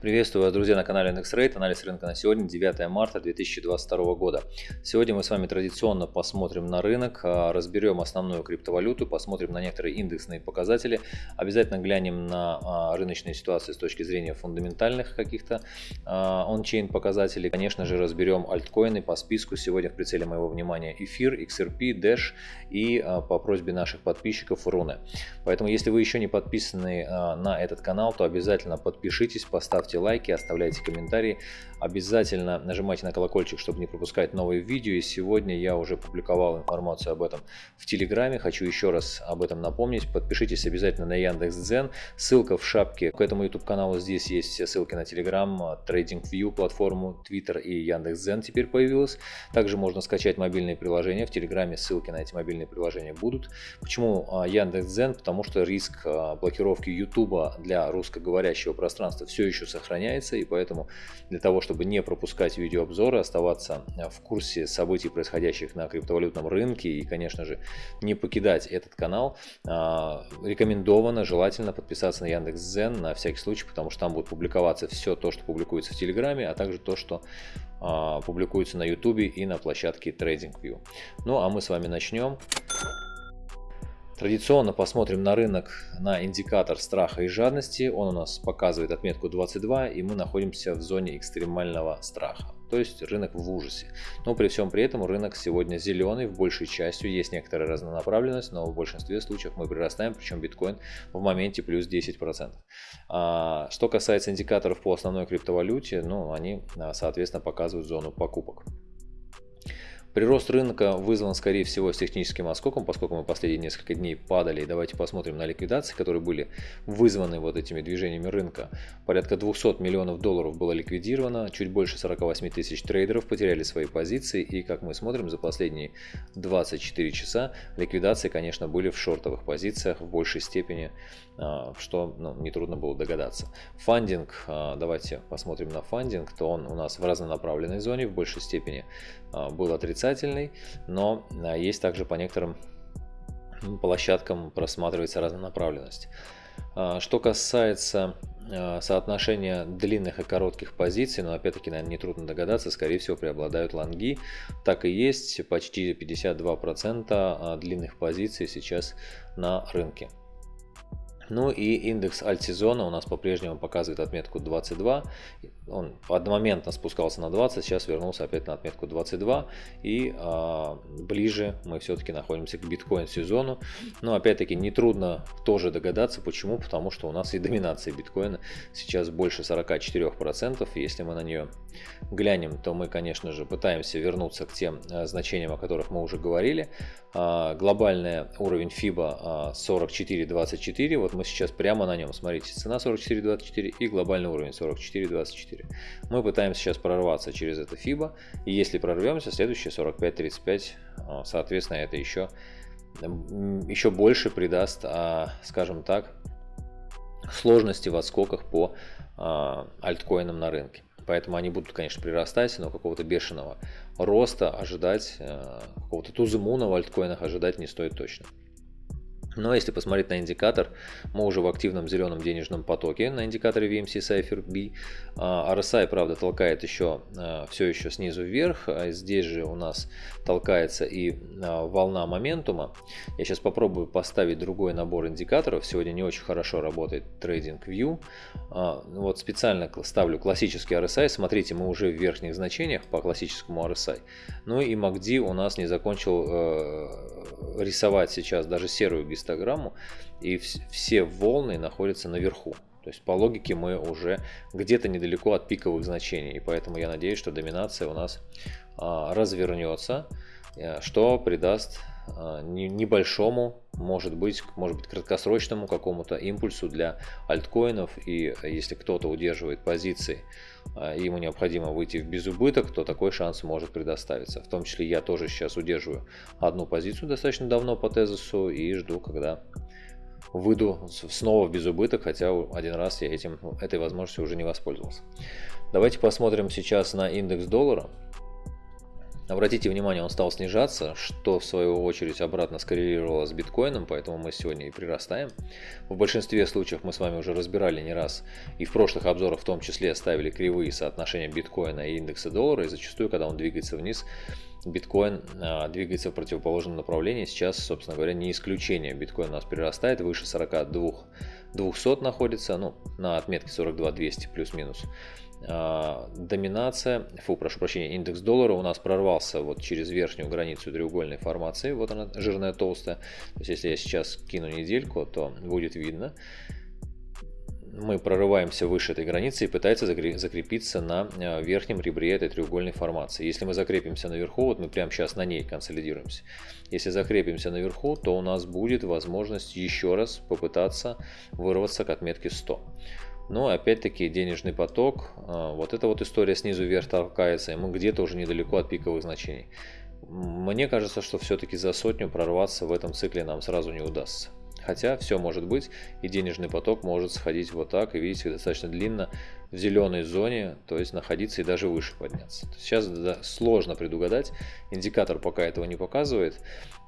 Приветствую вас, друзья, на канале IndexRate. Анализ рынка на сегодня, 9 марта 2022 года. Сегодня мы с вами традиционно посмотрим на рынок, а, разберем основную криптовалюту, посмотрим на некоторые индексные показатели, обязательно глянем на а, рыночные ситуации с точки зрения фундаментальных каких-то ончейн показателей. Конечно же, разберем альткоины по списку. Сегодня в прицеле моего внимания эфир, XRP, Dash и а, по просьбе наших подписчиков Руны. Поэтому, если вы еще не подписаны на этот канал, то обязательно подпишитесь, поставьте ставьте лайки, оставляйте комментарии. Обязательно нажимайте на колокольчик, чтобы не пропускать новые видео. И сегодня я уже публиковал информацию об этом в Телеграме. Хочу еще раз об этом напомнить. Подпишитесь обязательно на Яндекс.Дзен. Ссылка в шапке к этому YouTube каналу. Здесь есть все ссылки на Telegram, TradingView платформу, Twitter и Яндекс.Дзен теперь появилась. Также можно скачать мобильные приложения. В Телеграме ссылки на эти мобильные приложения будут. Почему а, Яндекс.Дзен? Потому что риск а, блокировки YouTube для русскоговорящего пространства все еще сохраняется. И поэтому для того, чтобы не пропускать видеообзоры, оставаться э, в курсе событий, происходящих на криптовалютном рынке и, конечно же, не покидать этот канал, а, рекомендовано, желательно подписаться на Яндекс.Зен на всякий случай, потому что там будет публиковаться все то, что публикуется в Телеграме, а также то, что а, публикуется на Ютубе и на площадке TradingView. Ну а мы с вами начнем. Традиционно посмотрим на рынок на индикатор страха и жадности. Он у нас показывает отметку 22 и мы находимся в зоне экстремального страха. То есть рынок в ужасе. Но при всем при этом рынок сегодня зеленый, в большей частью есть некоторая разнонаправленность, но в большинстве случаев мы прирастаем, причем биткоин в моменте плюс 10%. А, что касается индикаторов по основной криптовалюте, ну они а, соответственно показывают зону покупок. Прирост рынка вызван, скорее всего, с техническим отскоком, поскольку мы последние несколько дней падали. Давайте посмотрим на ликвидации, которые были вызваны вот этими движениями рынка. Порядка 200 миллионов долларов было ликвидировано, чуть больше 48 тысяч трейдеров потеряли свои позиции. И, как мы смотрим, за последние 24 часа ликвидации, конечно, были в шортовых позициях в большей степени, а, что ну, нетрудно было догадаться. Фандинг, а, давайте посмотрим на фандинг, то он у нас в разнонаправленной зоне в большей степени а, был отрицательный отрицательный, но а, есть также по некоторым площадкам просматривается разнонаправленность. А, что касается а, соотношения длинных и коротких позиций, но опять-таки, наверное, нетрудно догадаться, скорее всего преобладают лонги. Так и есть, почти 52% длинных позиций сейчас на рынке. Ну и индекс альтсезона у нас по-прежнему показывает отметку 22. Он одномоментно спускался на 20, сейчас вернулся опять на отметку 22. И а, ближе мы все-таки находимся к биткоин-сезону. Но опять-таки нетрудно тоже догадаться, почему. Потому что у нас и доминация биткоина сейчас больше 44%. Если мы на нее глянем, то мы, конечно же, пытаемся вернуться к тем а, значениям, о которых мы уже говорили. А, глобальный уровень FIBA а, 44.24. Вот мы сейчас прямо на нем. Смотрите, цена 44.24 и глобальный уровень 44.24. Мы пытаемся сейчас прорваться через это FIBA. И если прорвемся, следующее 45.35, а, соответственно, это еще, еще больше придаст, а, скажем так, сложности в отскоках по альткоинам на рынке. Поэтому они будут, конечно, прирастать, но какого-то бешеного роста ожидать, какого-то тузымуна в альткоинах ожидать не стоит точно. Но если посмотреть на индикатор, мы уже в активном зеленом денежном потоке на индикаторе VMC Cypher B. А, RSI, правда, толкает еще а, все еще снизу вверх. А здесь же у нас толкается и волна моментума. Я сейчас попробую поставить другой набор индикаторов. Сегодня не очень хорошо работает TradingView. Вот специально ставлю классический RSI. Смотрите, мы уже в верхних значениях по классическому RSI. Ну и MACD у нас не закончил э, рисовать сейчас даже серую гистограмму гистограмму, и все волны находятся наверху. То есть по логике мы уже где-то недалеко от пиковых значений. И поэтому я надеюсь, что доминация у нас а, развернется, э, что придаст небольшому, может быть, может быть краткосрочному какому-то импульсу для альткоинов. И если кто-то удерживает позиции, а, и ему необходимо выйти в безубыток, то такой шанс может предоставиться. В том числе я тоже сейчас удерживаю одну позицию достаточно давно по тезису и жду, когда выйду снова в безубыток, хотя один раз я этим, этой возможностью уже не воспользовался. Давайте посмотрим сейчас на индекс доллара. Обратите внимание, он стал снижаться, что в свою очередь обратно скоррелировало с биткоином, поэтому мы сегодня и прирастаем. В большинстве случаев мы с вами уже разбирали не раз, и в прошлых обзорах в том числе ставили кривые соотношения биткоина и индекса доллара, и зачастую, когда он двигается вниз, биткоин а, двигается в противоположном направлении. Сейчас, собственно говоря, не исключение. Биткоин у нас прирастает, выше 42 200 находится, ну, на отметке 42 200 плюс-минус. А, доминация, фу, прошу прощения, индекс доллара у нас прорвался вот через верхнюю границу треугольной формации, вот она жирная толстая, то есть если я сейчас кину недельку, то будет видно, мы прорываемся выше этой границы и пытается закрепиться на а, верхнем ребре этой треугольной формации. Если мы закрепимся наверху, вот мы прямо сейчас на ней консолидируемся. Если закрепимся наверху, то у нас будет возможность еще раз попытаться вырваться к отметке 100. Но опять-таки денежный поток, а, вот эта вот история снизу вверх толкается, и мы где-то уже недалеко от пиковых значений. Мне кажется, что все-таки за сотню прорваться в этом цикле нам сразу не удастся. Хотя все может быть, и денежный поток может сходить вот так, и видите, достаточно длинно в зеленой зоне, то есть находиться и даже выше подняться. Сейчас да, сложно предугадать, индикатор пока этого не показывает,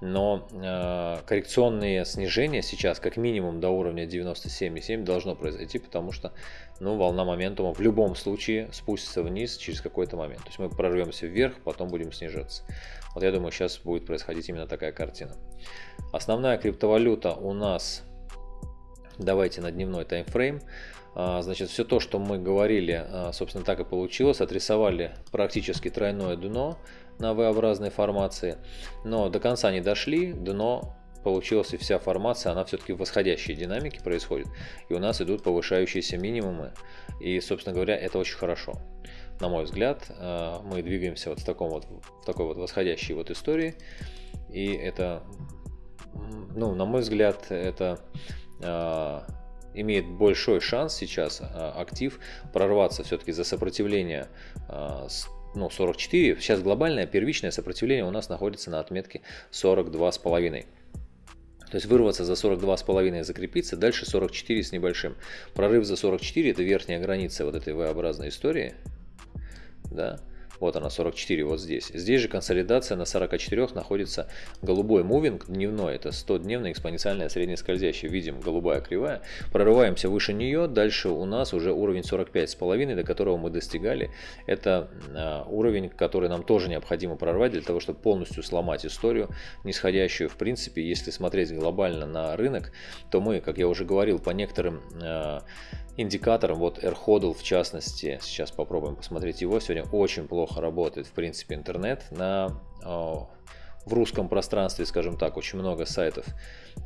но э, коррекционные снижения сейчас как минимум до уровня 97,7 должно произойти, потому что ну, волна моментума в любом случае спустится вниз через какой-то момент. То есть мы прорвемся вверх, потом будем снижаться. Вот я думаю, сейчас будет происходить именно такая картина. Основная криптовалюта у нас, давайте на дневной таймфрейм. А, значит, все то, что мы говорили, а, собственно, так и получилось. Отрисовали практически тройное дно на V-образной формации, но до конца не дошли. Дно получилось и вся формация, она все-таки в восходящей динамике происходит. И у нас идут повышающиеся минимумы. И, собственно говоря, это очень хорошо на мой взгляд, э, мы двигаемся вот в, таком вот, в такой вот восходящей вот истории. И это, ну, на мой взгляд, это э, имеет большой шанс сейчас э, актив прорваться все-таки за сопротивление ну, 44. Сейчас глобальное первичное сопротивление у нас находится на отметке 42,5. То есть вырваться за 42,5 и закрепиться, дальше 44 с небольшим. Прорыв за 44 это верхняя граница вот этой V-образной истории да, вот она 44 вот здесь. Здесь же консолидация на 44 находится голубой мувинг дневной, это 100-дневная экспоненциальная среднескользящая. Видим голубая кривая. Прорываемся выше нее, дальше у нас уже уровень 45,5, до которого мы достигали. Это а, уровень, который нам тоже необходимо прорвать для того, чтобы полностью сломать историю нисходящую. В принципе, если смотреть глобально на рынок, то мы, как я уже говорил, по некоторым а, индикатором, вот AirHodl в частности, сейчас попробуем посмотреть его, сегодня очень плохо работает в принципе интернет на в русском пространстве, скажем так, очень много сайтов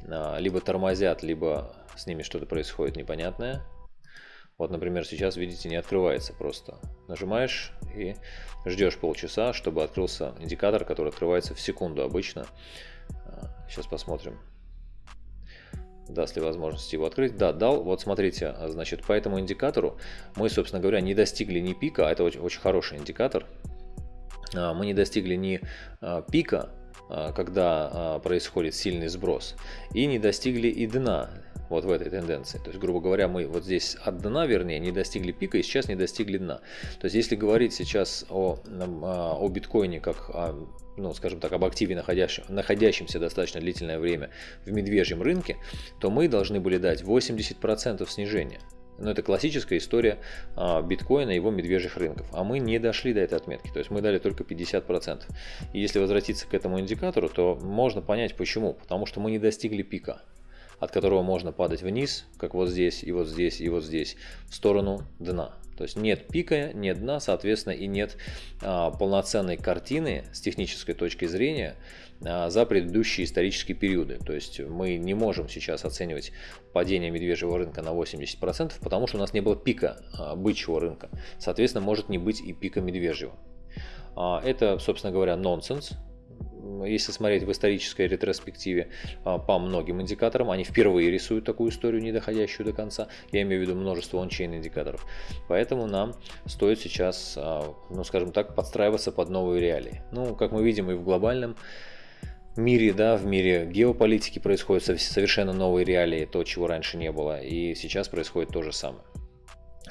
а, либо тормозят, либо с ними что-то происходит непонятное. Вот, например, сейчас, видите, не открывается просто. Нажимаешь и ждешь полчаса, чтобы открылся индикатор, который открывается в секунду обычно. Сейчас а, посмотрим даст ли возможность его открыть. Да, дал. Вот смотрите, а, значит, по этому индикатору мы, собственно говоря, не достигли ни пика, а это очень, очень хороший индикатор. А, мы не достигли ни пика, когда происходит сильный сброс, и не достигли и дна вот в этой тенденции. То есть, грубо говоря, мы вот здесь от дна, вернее, не достигли пика и сейчас не достигли дна. То есть, если говорить сейчас о, о биткоине как о ну, скажем так, об активе, находящем, находящемся достаточно длительное время в медвежьем рынке, то мы должны были дать 80% снижения. Но это классическая история а, биткоина и его медвежьих рынков. А мы не дошли до этой отметки, то есть мы дали только 50%. И если возвратиться к этому индикатору, то можно понять почему. Потому что мы не достигли пика от которого можно падать вниз, как вот здесь, и вот здесь, и вот здесь, в сторону дна. То есть нет пика, нет дна, соответственно, и нет а, полноценной картины с технической точки зрения а, за предыдущие исторические периоды. То есть мы не можем сейчас оценивать падение медвежьего рынка на 80%, потому что у нас не было пика а, бычьего рынка. Соответственно, может не быть и пика медвежьего. А, это, собственно говоря, нонсенс если смотреть в исторической ретроспективе а, по многим индикаторам, они впервые рисуют такую историю, не доходящую до конца. Я имею в виду множество ончейн индикаторов. Поэтому нам стоит сейчас, а, ну скажем так, подстраиваться под новые реалии. Ну, как мы видим и в глобальном мире, да, в мире геополитики происходят совершенно новые реалии, то, чего раньше не было. И сейчас происходит то же самое.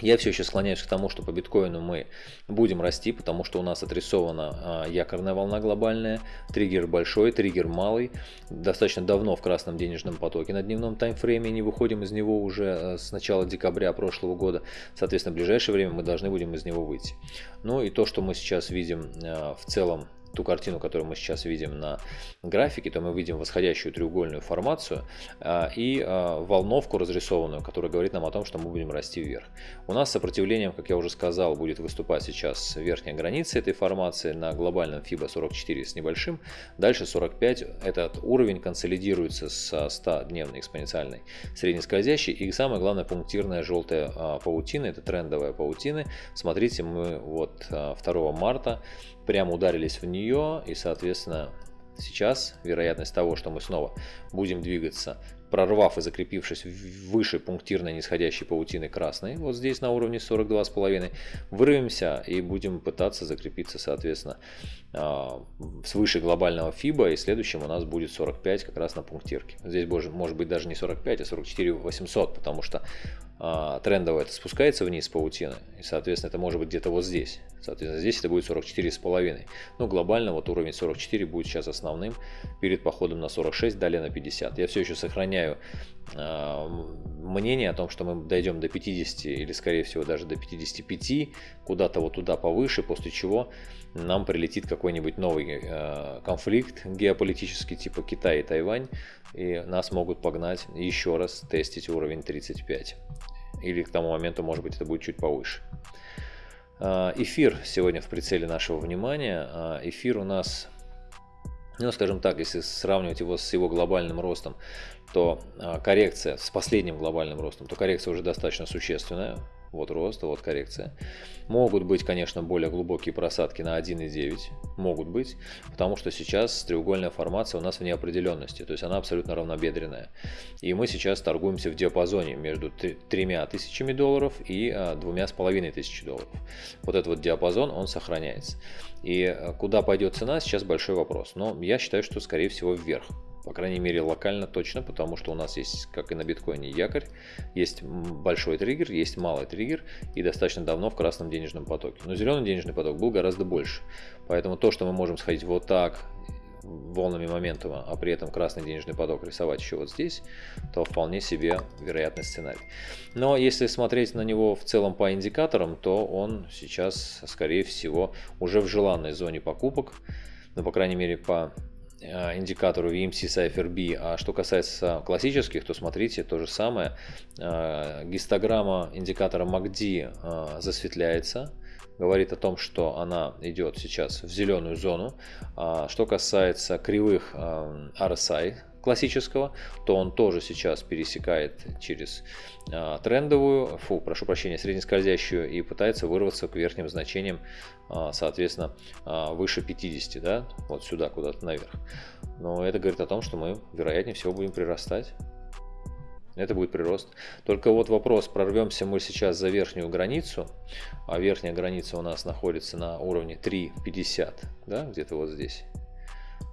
Я все еще склоняюсь к тому, что по биткоину мы будем расти, потому что у нас отрисована а, якорная волна глобальная, триггер большой, триггер малый. Достаточно давно в красном денежном потоке на дневном таймфрейме, не выходим из него уже э, с начала декабря прошлого года. Соответственно, в ближайшее время мы должны будем из него выйти. Ну и то, что мы сейчас видим э, в целом ту картину, которую мы сейчас видим на графике, то мы видим восходящую треугольную формацию а, и а, волновку разрисованную, которая говорит нам о том, что мы будем расти вверх. У нас сопротивлением, как я уже сказал, будет выступать сейчас верхняя граница этой формации на глобальном FIBA 44 с небольшим. Дальше 45. Этот уровень консолидируется с 100-дневной экспоненциальной среднескользящей. И самое главное, пунктирная желтая а, паутина, это трендовая паутина. Смотрите, мы вот 2 марта прямо ударились в нее, и, соответственно, сейчас вероятность того, что мы снова будем двигаться прорвав и закрепившись выше пунктирной нисходящей паутины красной, вот здесь на уровне 42,5, вырвемся и будем пытаться закрепиться, соответственно, а, свыше глобального FIBA, и следующим у нас будет 45 как раз на пунктирке. Здесь может быть даже не 45, а 44 800, потому что трендово это спускается вниз паутина, и, соответственно, это может быть где-то вот здесь. Соответственно, здесь это будет 44,5. Ну, глобально вот уровень 44 будет сейчас основным перед походом на 46, далее на 50. Я все еще сохраняю мнение о том, что мы дойдем до 50 или, скорее всего, даже до 55, куда-то вот туда повыше, после чего нам прилетит какой-нибудь новый э, конфликт геополитический, типа Китай и Тайвань, и нас могут погнать еще раз тестить уровень 35. Или к тому моменту, может быть, это будет чуть повыше. А, эфир сегодня в прицеле нашего внимания. А, эфир у нас, ну скажем так, если сравнивать его с его глобальным ростом, то а, коррекция с последним глобальным ростом, то коррекция уже достаточно существенная вот рост, вот коррекция. Могут быть, конечно, более глубокие просадки на 1,9, могут быть, потому что сейчас треугольная формация у нас в неопределенности, то есть она абсолютно равнобедренная. И мы сейчас торгуемся в диапазоне между тремя тысячами долларов и а, двумя с половиной тысячи долларов. Вот этот вот диапазон, он сохраняется. И а, куда пойдет цена, сейчас большой вопрос. Но я считаю, что скорее всего вверх. По крайней мере локально точно, потому что у нас есть, как и на биткоине, якорь, есть большой триггер, есть малый триггер и достаточно давно в красном денежном потоке. Но зеленый денежный поток был гораздо больше. Поэтому то, что мы можем сходить вот так, волнами моментума, а при этом красный денежный поток рисовать еще вот здесь, то вполне себе вероятный сценарий. Но если смотреть на него в целом по индикаторам, то он сейчас, скорее всего, уже в желанной зоне покупок, ну, по крайней мере, по индикатору VMC Cypher B. А что касается классических, то смотрите, то же самое. Э, гистограмма индикатора MACD э, засветляется, говорит о том, что она идет сейчас в зеленую зону. А что касается кривых RSI, классического, то он тоже сейчас пересекает через а, трендовую, фу, прошу прощения, среднескользящую и пытается вырваться к верхним значениям, а, соответственно, а, выше 50, да, вот сюда, куда-то наверх. Но это говорит о том, что мы, вероятнее всего, будем прирастать. Это будет прирост. Только вот вопрос, прорвемся мы сейчас за верхнюю границу, а верхняя граница у нас находится на уровне 3.50, да, где-то вот здесь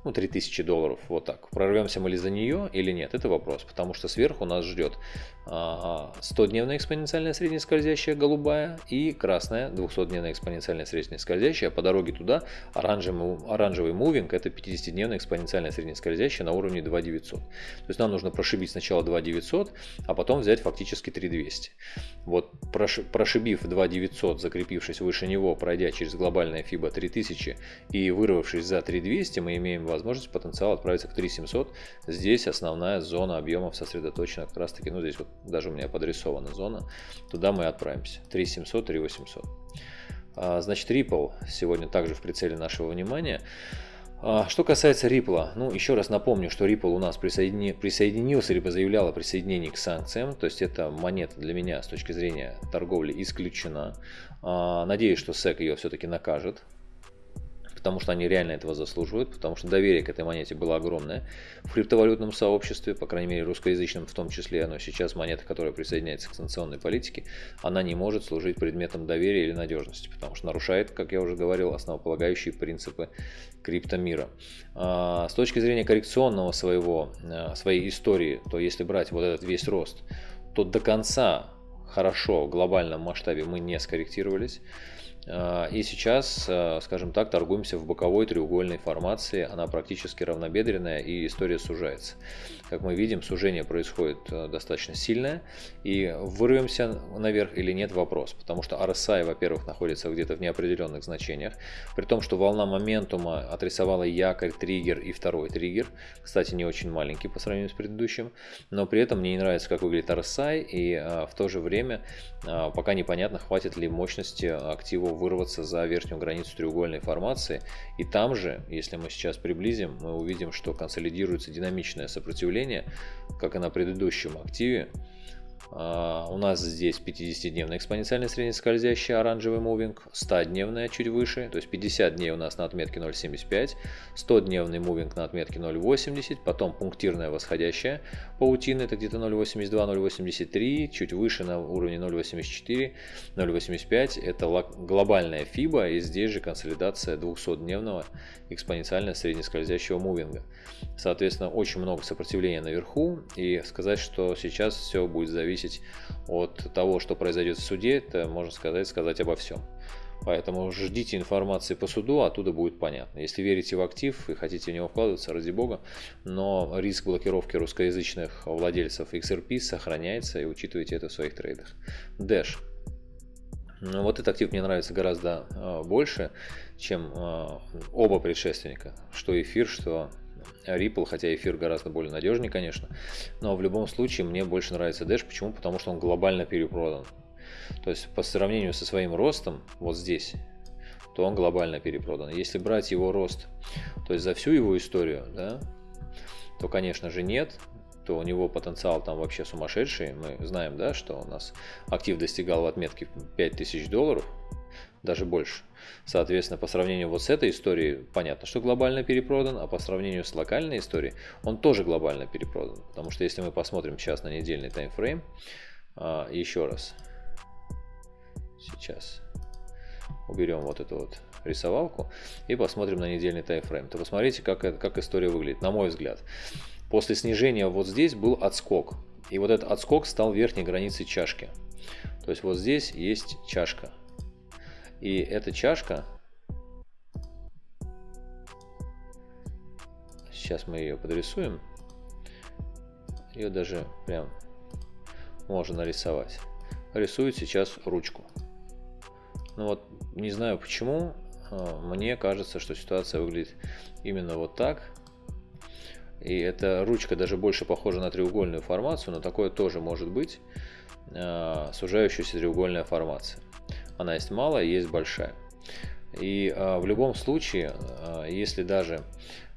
ну, 3000 долларов, вот так. Прорвемся мы ли за нее или нет, это вопрос, потому что сверху нас ждет 100-дневная экспоненциальная среднескользящая голубая и красная 200-дневная экспоненциальная среднескользящая. По дороге туда оранжевый, оранжевый мувинг это 50-дневная экспоненциальная среднескользящая на уровне 2900. То есть нам нужно прошибить сначала 2900, а потом взять фактически 3200. Вот прошибив 2900, закрепившись выше него, пройдя через глобальное FIBA 3000 и вырвавшись за 3200, мы имеем возможность потенциал отправиться к 3700. Здесь основная зона объемов сосредоточена как раз таки, ну здесь вот даже у меня подрисована зона, туда мы отправимся. 3700, 3800. А, значит, Ripple сегодня также в прицеле нашего внимания. А, что касается Ripple, ну еще раз напомню, что Ripple у нас присоедини... присоединился, либо заявлял о присоединении к санкциям, то есть эта монета для меня с точки зрения торговли исключена. А, надеюсь, что SEC ее все-таки накажет, потому что они реально этого заслуживают, потому что доверие к этой монете было огромное в криптовалютном сообществе, по крайней мере русскоязычном в том числе, но сейчас монета, которая присоединяется к санкционной политике, она не может служить предметом доверия или надежности, потому что нарушает, как я уже говорил, основополагающие принципы криптомира. А, с точки зрения коррекционного своего, а, своей истории, то если брать вот этот весь рост, то до конца хорошо в глобальном масштабе мы не скорректировались. А, и сейчас, а, скажем так, торгуемся в боковой треугольной формации. Она практически равнобедренная и история сужается. Как мы видим, сужение происходит а, достаточно сильное. И вырвемся наверх или нет вопрос. Потому что RSI, во-первых, находится где-то в неопределенных значениях. При том, что волна моментума отрисовала якорь, триггер и второй триггер. Кстати, не очень маленький по сравнению с предыдущим. Но при этом мне не нравится, как выглядит RSI. И в то же время пока непонятно, хватит ли мощности актива вырваться за верхнюю границу треугольной формации. И там же, если мы сейчас приблизим, мы увидим, что консолидируется динамичное сопротивление, как и на предыдущем активе. А, у нас здесь 50-дневный экспоненциальный среднескользящий оранжевый мувинг, 100-дневная чуть выше, то есть 50 дней у нас на отметке 0.75, 100-дневный мувинг на отметке 0.80, потом пунктирная восходящая паутина, это где-то 0.82-0.83, чуть выше на уровне 0.84, 0.85, это глобальная FIBA и здесь же консолидация 200-дневного экспоненциально среднескользящего мувинга. Соответственно, очень много сопротивления наверху и сказать, что сейчас все будет зависеть от того, что произойдет в суде, это можно сказать, сказать обо всем. Поэтому ждите информации по суду, оттуда будет понятно. Если верите в актив и хотите в него вкладываться, ради бога, но риск блокировки русскоязычных владельцев XRP сохраняется и учитывайте это в своих трейдах. Dash. Ну, вот этот актив мне нравится гораздо э, больше, чем э, оба предшественника, что эфир, что Ripple, хотя эфир гораздо более надежнее, конечно, но в любом случае мне больше нравится Dash. Почему? Потому что он глобально перепродан. То есть по сравнению со своим ростом, вот здесь, то он глобально перепродан. Если брать его рост, то есть за всю его историю, да, то, конечно же, нет то у него потенциал там вообще сумасшедший. Мы знаем, да, что у нас актив достигал в отметке 5000 долларов, даже больше. Соответственно, по сравнению вот с этой историей, понятно, что глобально перепродан, а по сравнению с локальной историей, он тоже глобально перепродан. Потому что если мы посмотрим сейчас на недельный таймфрейм, а, еще раз, сейчас уберем вот эту вот рисовалку и посмотрим на недельный таймфрейм, то посмотрите, как, как история выглядит, на мой взгляд. После снижения вот здесь был отскок. И вот этот отскок стал верхней границей чашки. То есть вот здесь есть чашка. И эта чашка, сейчас мы ее подрисуем, ее даже прям можно нарисовать. Рисует сейчас ручку. Ну вот, не знаю почему, а, мне кажется, что ситуация выглядит именно вот так. И эта ручка даже больше похожа на треугольную формацию, но такое тоже может быть. Э, сужающаяся треугольная формация. Она есть малая, есть большая. И э, в любом случае, э, если даже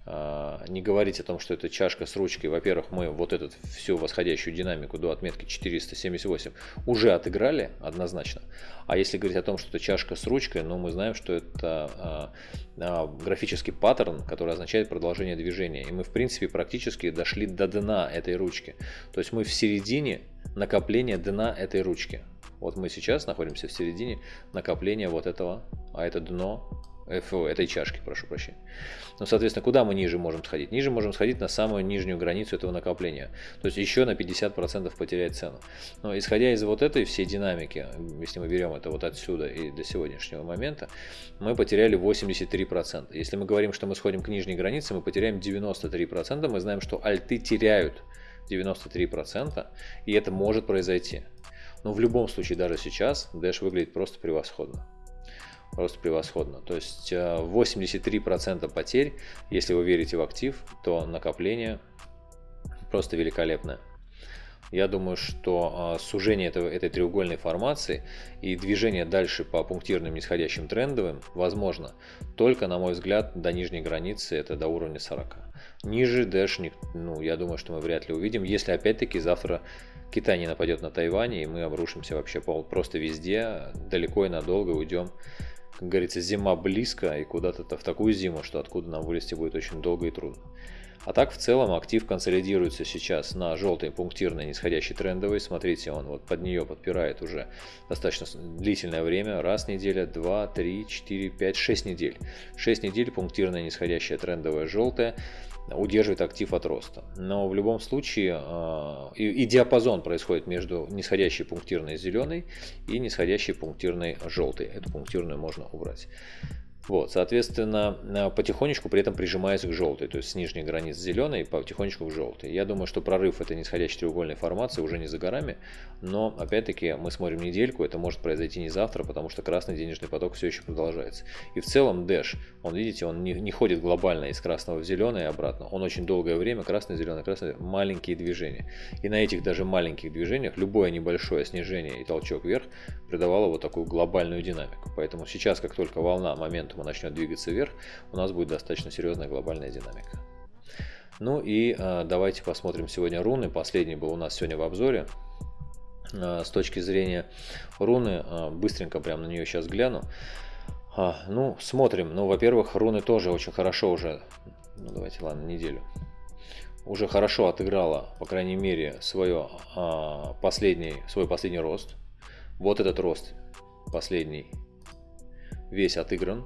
а, не говорить о том, что это чашка с ручкой. Во-первых, мы вот эту всю восходящую динамику до отметки 478 уже отыграли однозначно. А если говорить о том, что это чашка с ручкой, ну мы знаем, что это графический паттерн, который означает продолжение движения. И мы в принципе практически дошли до дна этой ручки. То есть мы в середине накопления дна этой ручки. Вот мы сейчас находимся в середине накопления вот этого, а это дно ФО, этой чашки, прошу прощения. Ну, соответственно, куда мы ниже можем сходить? Ниже можем сходить на самую нижнюю границу этого накопления. То есть еще на 50% потерять цену. Но исходя из вот этой всей динамики, если мы берем это вот отсюда и до сегодняшнего момента, мы потеряли 83%. Если мы говорим, что мы сходим к нижней границе, мы потеряем 93%. Мы знаем, что альты теряют 93%, и это может произойти. Но в любом случае, даже сейчас, Dash выглядит просто превосходно просто превосходно. То есть 83% э, потерь, если вы верите в актив, то накопление просто великолепное. Я думаю, что э, сужение этого, этой треугольной формации и движение дальше по пунктирным нисходящим трендовым возможно только, на мой взгляд, до нижней границы, это до уровня 40. Ниже Dash, ну, я думаю, что мы вряд ли увидим, если опять-таки завтра Китай не нападет на Тайвань, и мы обрушимся вообще просто везде, далеко и надолго уйдем как говорится, зима близко и куда-то в такую зиму, что откуда нам вылезти будет очень долго и трудно. А так в целом актив консолидируется сейчас на желтой пунктирной нисходящей трендовой. Смотрите, он вот под нее подпирает уже достаточно длительное время. Раз неделя, два, три, четыре, пять, шесть недель. Шесть недель пунктирная нисходящая трендовая желтая. Удерживает актив от роста. Но в любом случае и, и диапазон происходит между нисходящей пунктирной зеленой и нисходящей пунктирной желтой. Эту пунктирную можно убрать. Вот, соответственно, э, потихонечку при этом прижимаясь к желтой, то есть с нижней границы зеленой потихонечку к желтой. Я думаю, что прорыв этой нисходящей треугольной формации уже не за горами, но опять-таки мы смотрим недельку, это может произойти не завтра, потому что красный денежный поток все еще продолжается. И в целом Dash, он, видите, он не, не ходит глобально из красного в зеленый и обратно, он очень долгое время красный, зеленый, красный, маленькие движения. И на этих даже маленьких движениях любое небольшое снижение и толчок вверх придавало вот такую глобальную динамику. Поэтому сейчас, как только волна, момент моментума начнет двигаться вверх, у нас будет достаточно серьезная глобальная динамика. Ну и э, давайте посмотрим сегодня руны. Последний был у нас сегодня в обзоре. Э, с точки зрения руны, э, быстренько прям на нее сейчас гляну. А, ну, смотрим. Ну, во-первых, руны тоже очень хорошо уже, ну, давайте, ладно, неделю, уже хорошо отыграла, по крайней мере, свое, а, последний, свой последний рост. Вот этот рост последний весь отыгран.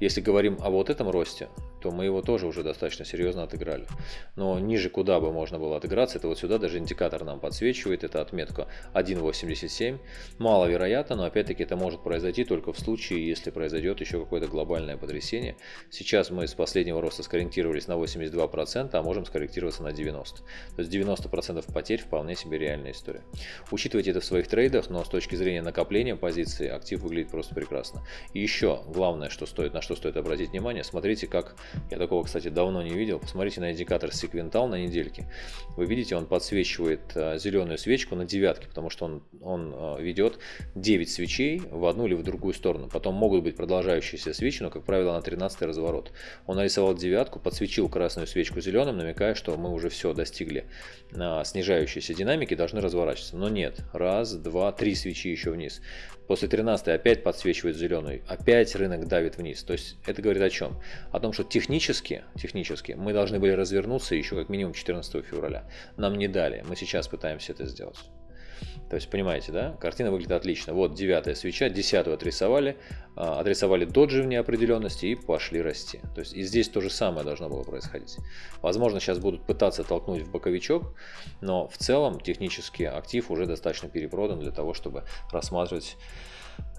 Если говорим о вот этом росте, то мы его тоже уже достаточно серьезно отыграли. Но ниже куда бы можно было отыграться, это вот сюда даже индикатор нам подсвечивает, это отметка 1.87. Маловероятно, но опять-таки это может произойти только в случае, если произойдет еще какое-то глобальное потрясение. Сейчас мы с последнего роста скорректировались на 82%, а можем скорректироваться на 90%. То есть 90% потерь вполне себе реальная история. Учитывайте это в своих трейдах, но с точки зрения накопления позиции актив выглядит просто прекрасно. И еще главное, что стоит, на что стоит обратить внимание, смотрите, как я такого, кстати, давно не видел. Посмотрите на индикатор секвентал на недельке. Вы видите, он подсвечивает э, зеленую свечку на девятке, потому что он, он э, ведет 9 свечей в одну или в другую сторону. Потом могут быть продолжающиеся свечи, но, как правило, на 13 разворот. Он нарисовал девятку, подсвечил красную свечку зеленым, намекая, что мы уже все достигли снижающейся динамики, должны разворачиваться. Но нет. Раз, два, три свечи еще вниз. После 13 опять подсвечивает зеленую, опять рынок давит вниз. То есть это говорит о чем? О том, что технически, технически мы должны были развернуться еще как минимум 14 февраля. Нам не дали, мы сейчас пытаемся это сделать. То есть, понимаете, да? Картина выглядит отлично. Вот девятая свеча, десятую отрисовали, а, отрисовали доджи в неопределенности и пошли расти. То есть, и здесь то же самое должно было происходить. Возможно, сейчас будут пытаться толкнуть в боковичок, но в целом технически актив уже достаточно перепродан для того, чтобы рассматривать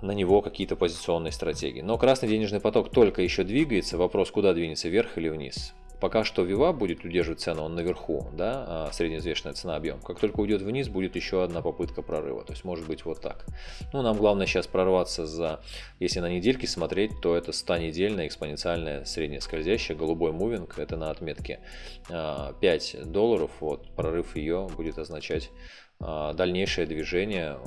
на него какие-то позиционные стратегии. Но красный денежный поток только еще двигается. Вопрос, куда двинется, вверх или вниз. Пока что Вива будет удерживать цену, он наверху, да, а, среднеизвешенная цена объем. Как только уйдет вниз, будет еще одна попытка прорыва. То есть может быть вот так. Ну, нам главное сейчас прорваться за, если на недельки смотреть, то это 100-недельная экспоненциальная средняя скользящая, голубой мувинг, это на отметке 5 а, долларов, вот, прорыв ее будет означать дальнейшее движение.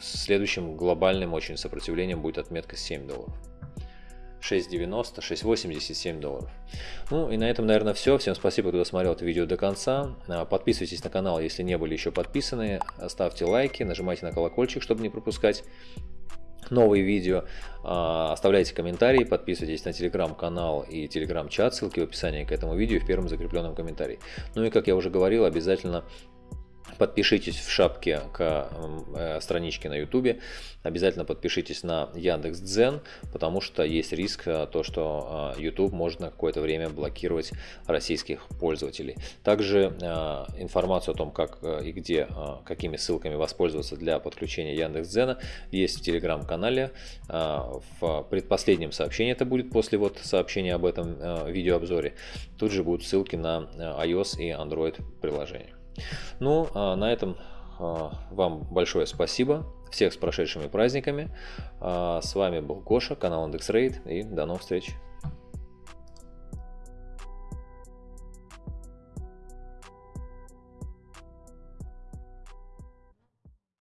Следующим глобальным очень сопротивлением будет отметка 7 долларов. 6,90, 6,87 долларов. Ну и на этом, наверное, все. Всем спасибо, кто досмотрел это видео до конца. А, подписывайтесь на канал, если не были еще подписаны. Ставьте лайки, нажимайте на колокольчик, чтобы не пропускать новые видео. А, оставляйте комментарии, подписывайтесь на телеграм-канал и телеграм-чат, ссылки в описании к этому видео в первом закрепленном комментарии. Ну и как я уже говорил, обязательно Подпишитесь в шапке к э, страничке на YouTube. Обязательно подпишитесь на Яндекс Дзен, потому что есть риск э, то, что э, YouTube может на какое-то время блокировать российских пользователей. Также информацию о том, как и где, какими ссылками воспользоваться для подключения Яндекс Дзена есть в телеграм-канале. В предпоследнем сообщении это будет после вот сообщения об этом видеообзоре. Тут же будут ссылки на iOS и Android приложения. Ну, а на этом а, вам большое спасибо. Всех с прошедшими праздниками. А, с вами был Гоша, канал IndexRate и до новых встреч.